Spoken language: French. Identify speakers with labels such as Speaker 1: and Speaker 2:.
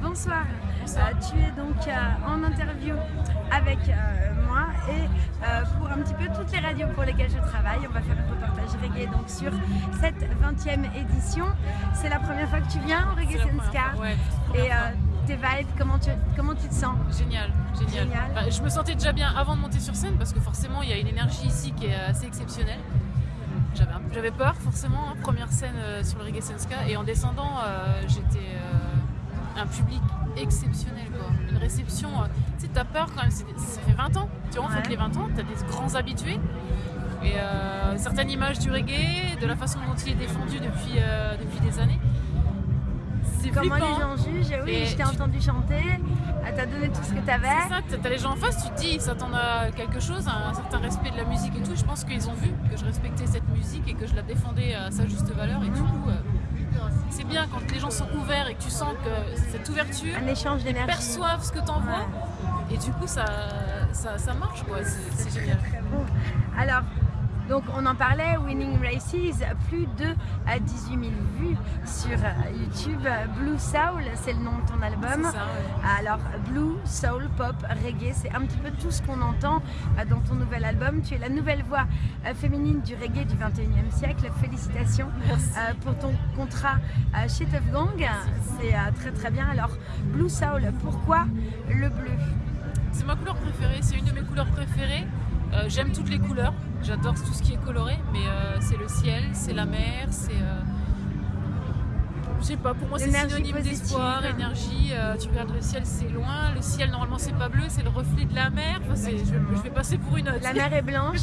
Speaker 1: Bonsoir. Euh, tu es donc euh, en interview avec euh, moi et pour un petit peu toutes les radios pour lesquelles je travaille. On va faire un reportage reggae donc sur cette 20e édition. C'est la première fois que tu viens au Reggae Senska.
Speaker 2: ouais,
Speaker 1: Et tes vibes, comment tu, comment tu te sens?
Speaker 2: Génial, génial.
Speaker 1: Génial.
Speaker 2: Bah, je me sentais déjà bien avant de monter sur scène parce que forcément il y a une énergie ici qui est assez exceptionnelle. J'avais, peur forcément, hein, première scène sur le Reggae Senska et en descendant j'étais un public exceptionnel quoi. Une réception, euh, tu sais t'as peur quand même, ça fait 20 ans, tu vois
Speaker 1: Ouais.
Speaker 2: fait les 20 ans, t'as des grands habitués et euh, certaines images du reggae, de la façon dont il est défendu depuis, euh, depuis des années. C'est
Speaker 1: Comment
Speaker 2: flippant,
Speaker 1: les gens jugent Oui,
Speaker 2: Et
Speaker 1: je t'ai
Speaker 2: tu-
Speaker 1: entendu chanter, elle t'a donné tout ce que tu avais.
Speaker 2: C'est ça, t'as t'as les gens en face, tu te dis, ils s'attendent à quelque chose, à un certain respect de la musique et tout. Je pense qu'ils ont vu que je respectais cette musique et que je la défendais à sa juste valeur. Quand les gens sont ouverts et que tu sens que cette ouverture
Speaker 1: Un échange
Speaker 2: perçoivent ce que t'envoies. Et du coup, ça, ça, ça marche, quoi. C'est génial.
Speaker 1: Donc on en parlait, Winning Races, plus de euh, 18 000 vues sur euh, YouTube. Blue Soul, c'est le nom de ton album.
Speaker 2: C'est ça, ouais.
Speaker 1: Alors, Blue, Soul, Pop, Reggae, c'est un petit peu tout ce qu'on entend euh, dans ton nouvel album. Tu es la nouvelle voix euh, féminine du reggae du 21e siècle. Félicitations
Speaker 2: Merci.
Speaker 1: euh, pour ton contrat euh, chez Tuff Gang. C'est euh, très très bien. Alors, Blue Soul, pourquoi le bleu?
Speaker 2: C'est ma couleur préférée, c'est une Euh, J'aime toutes les couleurs, j'adore tout ce qui est coloré, mais euh, c'est le ciel, c'est la mer, c'est. euh, Je sais pas, pour moi c'est synonyme d'espoir, énergie. tu regardes le ciel, c'est loin. Le ciel normalement c'est pas bleu, c'est le reflet de la mer. Enfin, je, je vais passer pour une.
Speaker 1: La mer est blanche.